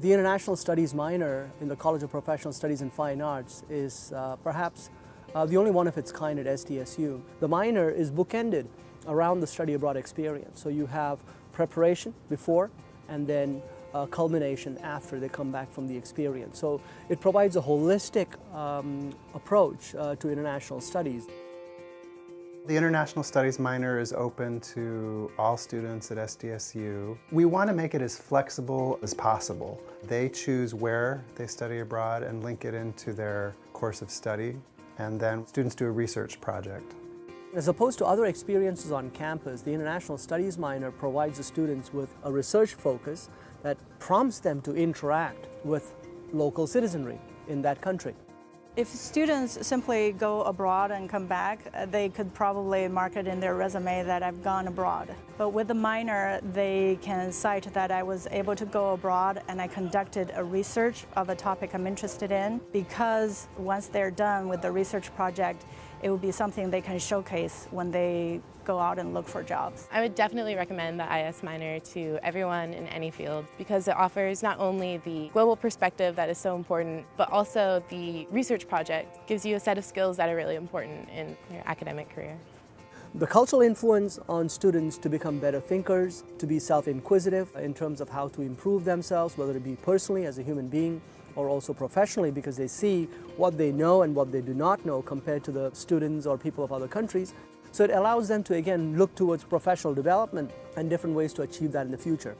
The International Studies minor in the College of Professional Studies and Fine Arts is uh, perhaps uh, the only one of its kind at SDSU. The minor is bookended around the study abroad experience. So you have preparation before and then uh, culmination after they come back from the experience. So it provides a holistic um, approach uh, to international studies. The International Studies minor is open to all students at SDSU. We want to make it as flexible as possible. They choose where they study abroad and link it into their course of study, and then students do a research project. As opposed to other experiences on campus, the International Studies minor provides the students with a research focus that prompts them to interact with local citizenry in that country. If students simply go abroad and come back, uh, they could probably mark it in their resume that I've gone abroad. But with the minor, they can cite that I was able to go abroad and I conducted a research of a topic I'm interested in because once they're done with the research project, it will be something they can showcase when they go out and look for jobs. I would definitely recommend the IS minor to everyone in any field because it offers not only the global perspective that is so important, but also the research project gives you a set of skills that are really important in your academic career. The cultural influence on students to become better thinkers, to be self-inquisitive in terms of how to improve themselves, whether it be personally as a human being or also professionally because they see what they know and what they do not know compared to the students or people of other countries. So it allows them to again look towards professional development and different ways to achieve that in the future.